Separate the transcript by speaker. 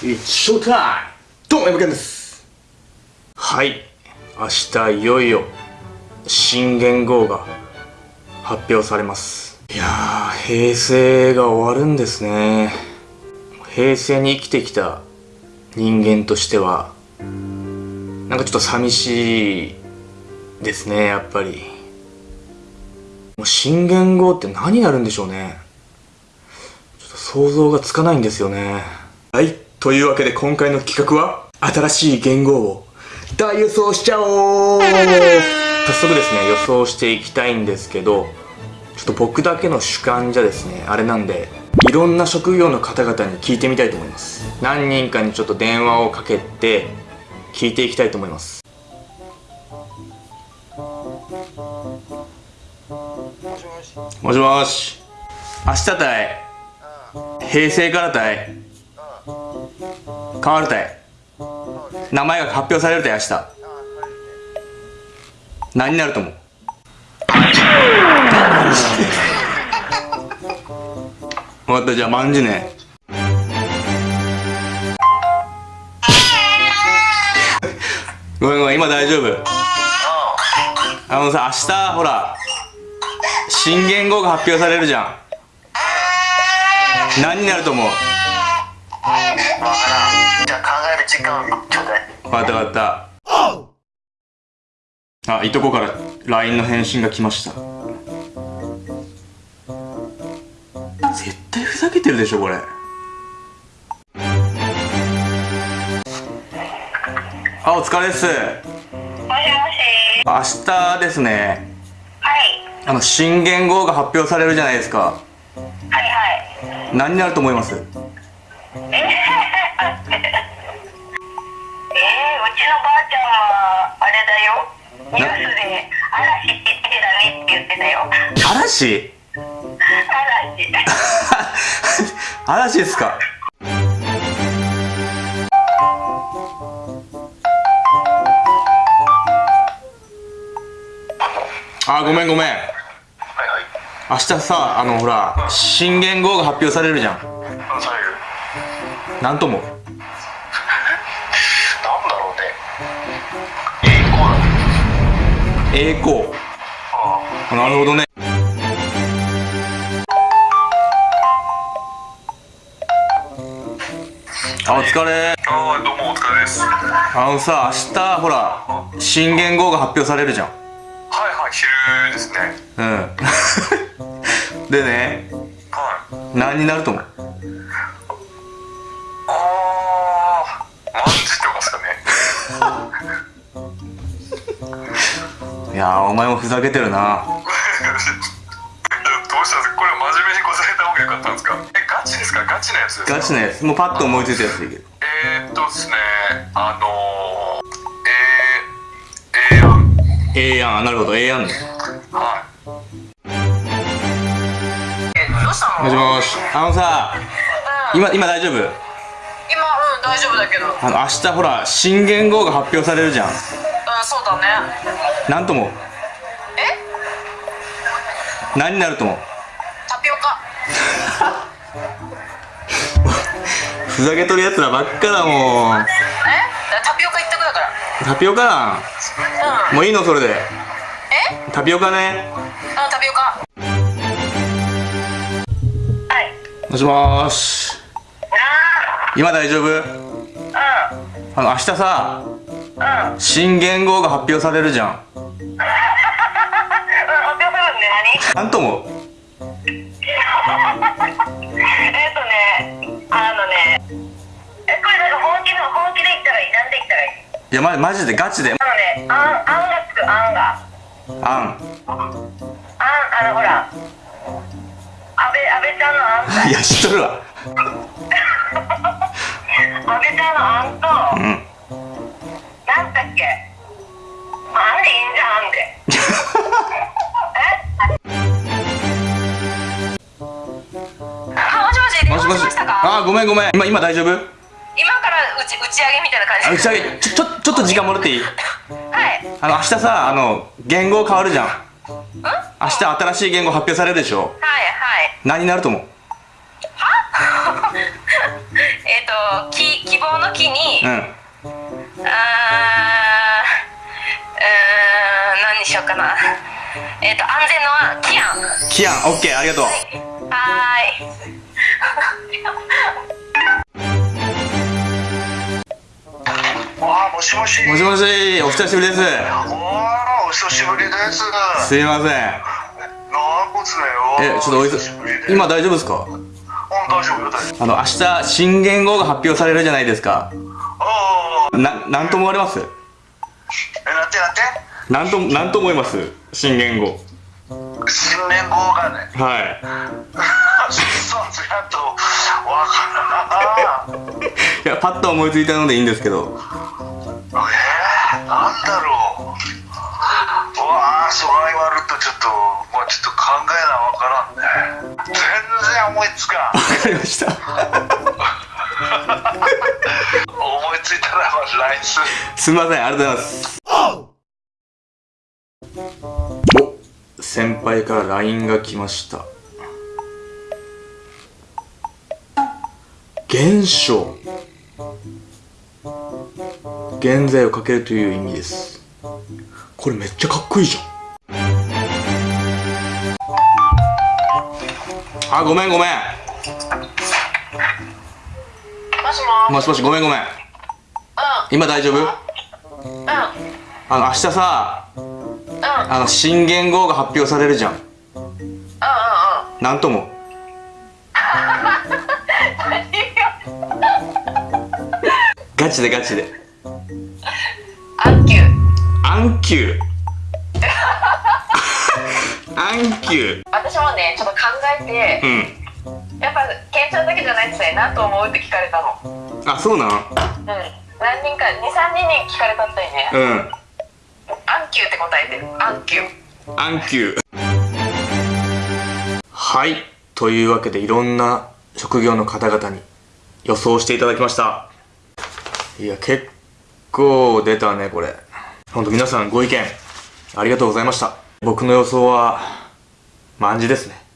Speaker 1: It's show time! どうも、山健です。はい。明日いよいよ、新元号が発表されます。いやー、平成が終わるんですね。平成に生きてきた人間としては、なんかちょっと寂しいですね、やっぱり。もう新元号って何になるんでしょうね。想像がつかないんですよね。はい。というわけで今回の企画は、新しい元号を大予想しちゃおう早速ですね、予想していきたいんですけど、ちょっと僕だけの主観じゃですね、あれなんで、いろんな職業の方々に聞いてみたいと思います。何人かにちょっと電話をかけて、聞いていきたいと思います。もしもし。明日たい。平成からたい。変わるたい。名前が発表されるたい、明日。何になると思う？分かった、じゃあ、まんじゅね。ごめんごめん、今大丈夫？あのさ、明日、ほら、新元号が発表されるじゃん。何になると思う？
Speaker 2: わからんじゃあ考える時間ちょうだい
Speaker 1: 分かった分かった。あ、いとこから LINE の返信が来ました。絶対ふざけてるでしょ、これ。あ、お疲れです。
Speaker 3: もしもし
Speaker 1: 明日ですね、
Speaker 3: はい
Speaker 1: あの、新元号が発表されるじゃないですか。
Speaker 3: はいはい
Speaker 1: 何になると思います？
Speaker 3: えー、うちのばあちゃんはあれだよ。ニュースで嵐ってだねって言ってたよ。
Speaker 1: 嵐？
Speaker 3: 嵐。
Speaker 1: 嵐ですか？あごめんごめん。
Speaker 2: はいはい。
Speaker 1: 明日さあのほら新元号が発表されるじゃん。
Speaker 2: うんされる
Speaker 1: なんとも。
Speaker 2: なんだろうね。栄光。
Speaker 1: 栄光。
Speaker 2: あ
Speaker 1: なるほどね。あお疲れ。
Speaker 2: ああどうもお疲れです。はい
Speaker 1: あのさ明日ほら新元号が発表されるじゃん。
Speaker 2: はい昼ですね。
Speaker 1: うん。でね。
Speaker 2: はい。
Speaker 1: 何になると思う？いやーお前もふざけてるな。
Speaker 2: どうしたんですか？これ真面目に答えた方がよかったんですか？えガチですか？ガチなやつですか？
Speaker 1: ガチなやつ。もうパッと思いついたやつでいいけど。
Speaker 2: えー、っとですねあのー、えー、えー、やん
Speaker 1: ええやんなるほど。ええやんね
Speaker 2: はい。
Speaker 3: えどうした
Speaker 1: もしもし。あのさ今今大丈夫？
Speaker 3: 今うん大丈夫だけど。うん
Speaker 1: あの明日ほら新元号が発表されるじゃん
Speaker 3: そうだね。
Speaker 1: なんと思う
Speaker 3: え？
Speaker 1: 何になると思う
Speaker 3: タピオカ。
Speaker 1: ふざけとるやつらばっかだもん。
Speaker 3: え？タピオカ一択だから。
Speaker 1: タピオカなん
Speaker 3: うん。
Speaker 1: もういいのそれで。
Speaker 3: え？
Speaker 1: タピオカね。
Speaker 3: うんタピオカ。はい。
Speaker 1: もしもーし。今大丈夫？
Speaker 3: あ
Speaker 1: あの明日さ
Speaker 3: うん
Speaker 1: 新元号が発表されるじゃん
Speaker 3: 発表するんで何
Speaker 1: なんと思う
Speaker 3: えっとね、あのね、え、これなんか本気の本気で言ったらいい、なんで言ったらいい？
Speaker 1: いやまマジでガチで
Speaker 3: あのね、あん、あんがつく、あんが。
Speaker 1: あん
Speaker 3: あん、あのほら。安倍、安倍ちゃんのあんか
Speaker 1: いや知っとるわ
Speaker 3: あ
Speaker 1: ーごめんごめん。今今大丈夫？
Speaker 3: 今から打ち、打ち上げみたいな感じ。
Speaker 1: あ打ち上げ。ちょちょちょっと時間もらっていい？
Speaker 3: はい。
Speaker 1: あの明日さあの言語変わるじゃん。
Speaker 3: うん？
Speaker 1: 明日新しい言語発表されるでしょ？
Speaker 3: はいはい。
Speaker 1: 何になると思う？
Speaker 3: えっと、き、木希望の木に、
Speaker 1: うん。
Speaker 3: あーうーん何にしようかな。えっ、と安全のはキアン。
Speaker 1: キアン。オッケー。ありがとう。
Speaker 3: はーい
Speaker 2: もしもし。
Speaker 1: もしもしお久しぶりです。
Speaker 2: おーお久しぶりです。
Speaker 1: すいません。
Speaker 2: なんこつねよ
Speaker 1: えちょっとおい
Speaker 2: 久
Speaker 1: 今大丈夫ですか？
Speaker 2: うん大丈夫よ大丈夫。
Speaker 1: あの明日新元号が発表されるじゃないですか。
Speaker 2: ああ
Speaker 1: ななんと思われます？
Speaker 2: えなんてなんて？
Speaker 1: なんとなんと思います？新元号。
Speaker 2: 新年号がね。
Speaker 1: はい
Speaker 2: そうつやっとわからんない
Speaker 1: やパッと思いついたのでいいんですけど。
Speaker 2: えー、なんだろう。うわあそう言われるとちょっともうちょっと考えなわからんね。全然思いつかん。
Speaker 1: わかりました。
Speaker 2: 思いついたら LINE する。
Speaker 1: すみませんありがとうございます。お先輩から LINE が来ました現象。現在をかけるという意味です。これめっちゃかっこいいじゃん。あごめんごめん。
Speaker 3: もしも
Speaker 1: もしもしごめんごめん。
Speaker 3: う
Speaker 1: 今大丈夫？
Speaker 3: んうん。
Speaker 1: あの明日さ
Speaker 3: うん。うんうん
Speaker 1: あの新元号が発表されるじゃん
Speaker 3: うん。
Speaker 1: なんともガチでガチで。
Speaker 3: アンキュー。
Speaker 1: アンキュー。アンキュー。
Speaker 3: 私もねちょっと考えて
Speaker 1: うん。
Speaker 3: やっぱケンちゃんだけじゃないっすね何と思うって聞かれたの。
Speaker 1: あそうなん
Speaker 3: うん。何人か23人に聞かれたったいね。
Speaker 1: うん。
Speaker 3: アンキューって答えてる。アンキュー。
Speaker 1: アンキュー。はい。というわけでいろんな職業の方々に予想していただきましたいや結構出たねこれ。ほんと皆さんご意見ありがとうございました。僕の予想はま暗示ですね。